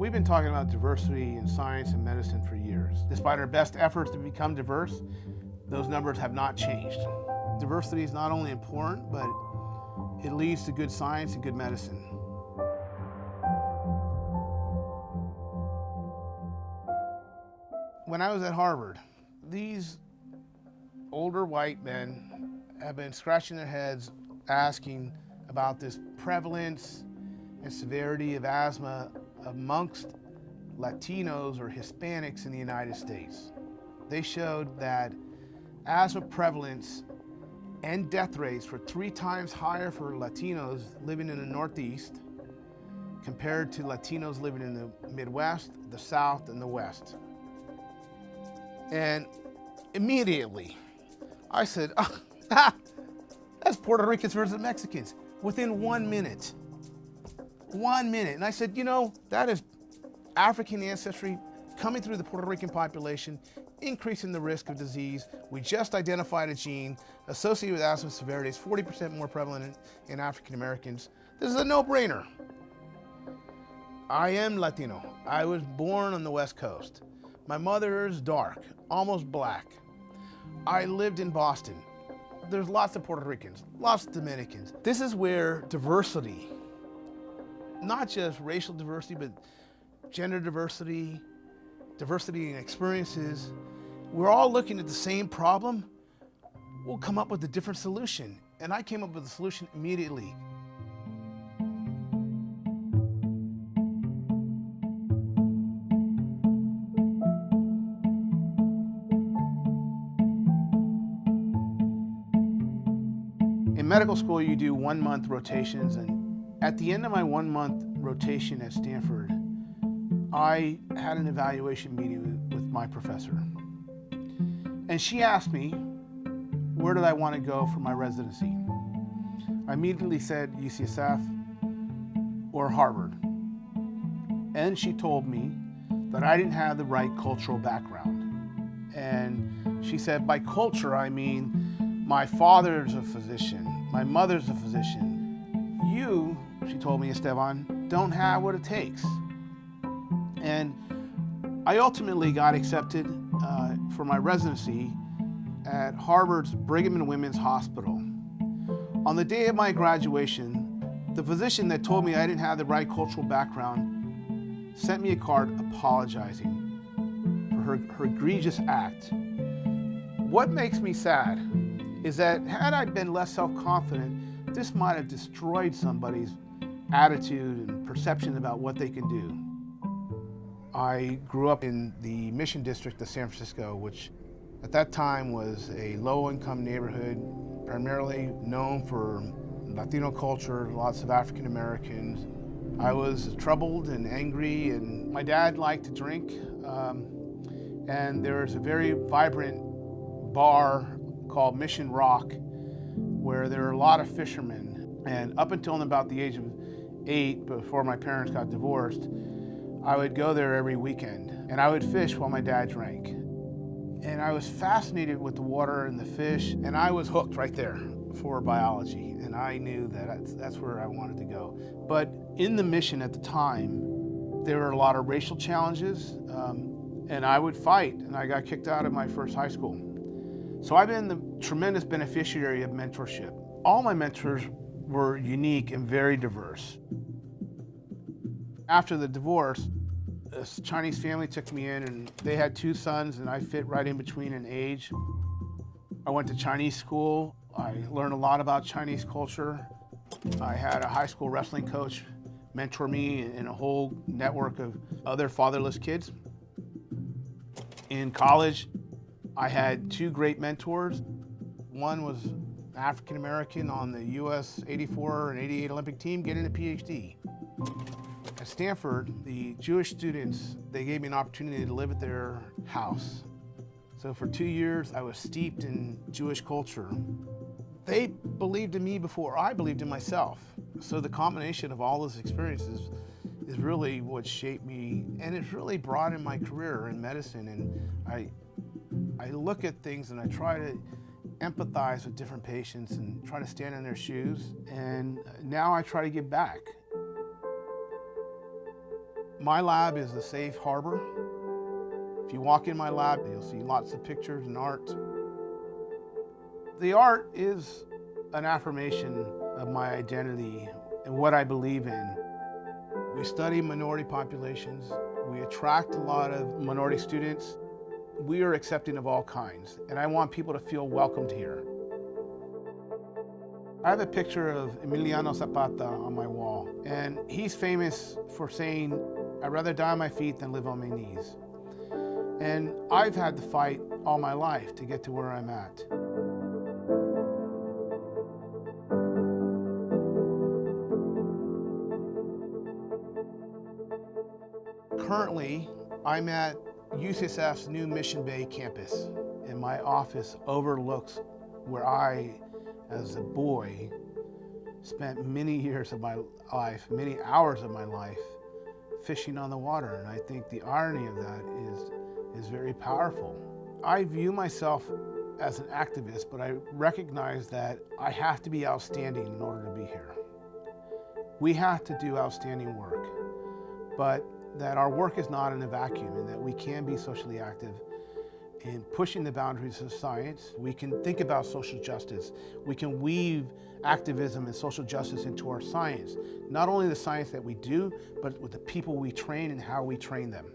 We've been talking about diversity in science and medicine for years. Despite our best efforts to become diverse, those numbers have not changed. Diversity is not only important, but it leads to good science and good medicine. When I was at Harvard, these older white men have been scratching their heads asking about this prevalence and severity of asthma amongst Latinos or Hispanics in the United States. They showed that asthma prevalence and death rates were three times higher for Latinos living in the Northeast compared to Latinos living in the Midwest, the South, and the West. And immediately, I said, oh, that's Puerto Ricans versus Mexicans within one minute. One minute. And I said, you know, that is African ancestry coming through the Puerto Rican population, increasing the risk of disease. We just identified a gene associated with asthma severity. It's 40% more prevalent in, in African Americans. This is a no-brainer. I am Latino. I was born on the West Coast. My mother is dark, almost black. I lived in Boston. There's lots of Puerto Ricans, lots of Dominicans. This is where diversity, not just racial diversity, but gender diversity, diversity in experiences, we're all looking at the same problem, we'll come up with a different solution. And I came up with a solution immediately. In medical school, you do one month rotations, and at the end of my one month rotation at Stanford, I had an evaluation meeting with my professor. And she asked me, where did I want to go for my residency? I immediately said UCSF or Harvard. And she told me that I didn't have the right cultural background. And she said, by culture, I mean my father's a physician, my mother's a physician. You, she told me, Esteban, don't have what it takes. And I ultimately got accepted uh, for my residency at Harvard's Brigham and Women's Hospital. On the day of my graduation, the physician that told me I didn't have the right cultural background sent me a card apologizing for her, her egregious act. What makes me sad is that had I been less self-confident, this might have destroyed somebody's attitude and perception about what they can do. I grew up in the Mission District of San Francisco, which at that time was a low-income neighborhood, primarily known for Latino culture, lots of African Americans. I was troubled and angry, and my dad liked to drink. Um, and there was a very vibrant bar called Mission Rock, where there were a lot of fishermen. And up until about the age of eight, before my parents got divorced, I would go there every weekend and I would fish while my dad drank. And I was fascinated with the water and the fish and I was hooked right there for biology and I knew that that's where I wanted to go. But in the mission at the time, there were a lot of racial challenges um, and I would fight and I got kicked out of my first high school. So I've been the tremendous beneficiary of mentorship. All my mentors were unique and very diverse. After the divorce, this Chinese family took me in and they had two sons and I fit right in between in age. I went to Chinese school. I learned a lot about Chinese culture. I had a high school wrestling coach mentor me and a whole network of other fatherless kids. In college, I had two great mentors. One was African American on the US 84 and 88 Olympic team getting a PhD. Stanford, the Jewish students, they gave me an opportunity to live at their house. So for two years, I was steeped in Jewish culture. They believed in me before I believed in myself. So the combination of all those experiences is really what shaped me, and it's really broadened my career in medicine. And I, I look at things and I try to empathize with different patients and try to stand in their shoes. And now I try to give back. My lab is a safe harbor. If you walk in my lab, you'll see lots of pictures and art. The art is an affirmation of my identity and what I believe in. We study minority populations. We attract a lot of minority students. We are accepting of all kinds, and I want people to feel welcomed here. I have a picture of Emiliano Zapata on my wall, and he's famous for saying, I'd rather die on my feet than live on my knees. And I've had to fight all my life to get to where I'm at. Currently, I'm at UCSF's new Mission Bay campus, and my office overlooks where I, as a boy, spent many years of my life, many hours of my life, fishing on the water. And I think the irony of that is, is very powerful. I view myself as an activist, but I recognize that I have to be outstanding in order to be here. We have to do outstanding work, but that our work is not in a vacuum and that we can be socially active in pushing the boundaries of science. We can think about social justice. We can weave activism and social justice into our science. Not only the science that we do, but with the people we train and how we train them.